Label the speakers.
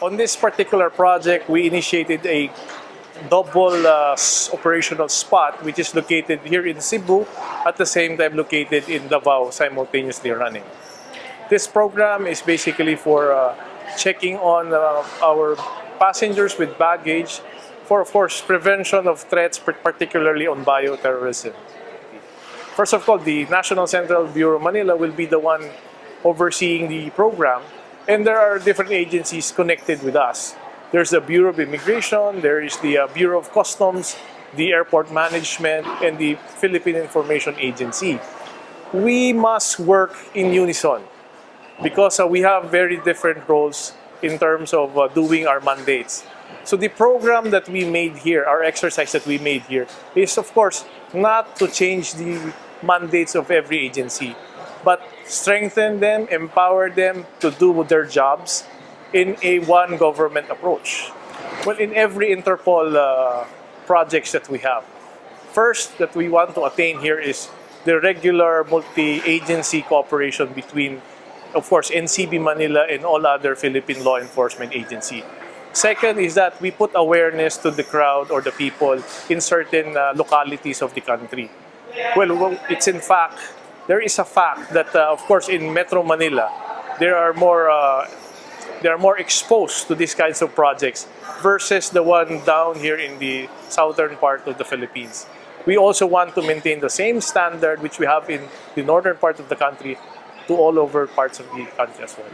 Speaker 1: On this particular project, we initiated a double uh, operational spot which is located here in Cebu at the same time located in Davao simultaneously running. This program is basically for uh, checking on uh, our passengers with baggage for, of course, prevention of threats, particularly on bioterrorism. First of all, the National Central Bureau Manila will be the one overseeing the program, and there are different agencies connected with us. There's the Bureau of Immigration, there is the uh, Bureau of Customs, the Airport Management, and the Philippine Information Agency. We must work in unison because uh, we have very different roles in terms of uh, doing our mandates. So the program that we made here, our exercise that we made here, is of course not to change the mandates of every agency, but strengthen them, empower them to do their jobs in a one government approach. Well, in every Interpol uh, projects that we have, first that we want to attain here is the regular multi-agency cooperation between, of course, NCB Manila and all other Philippine law enforcement agency. Second is that we put awareness to the crowd or the people in certain uh, localities of the country. Well, well, it's in fact, there is a fact that, uh, of course, in Metro Manila, there are more uh, they are more exposed to these kinds of projects versus the one down here in the southern part of the Philippines. We also want to maintain the same standard which we have in the northern part of the country to all over parts of the country as well.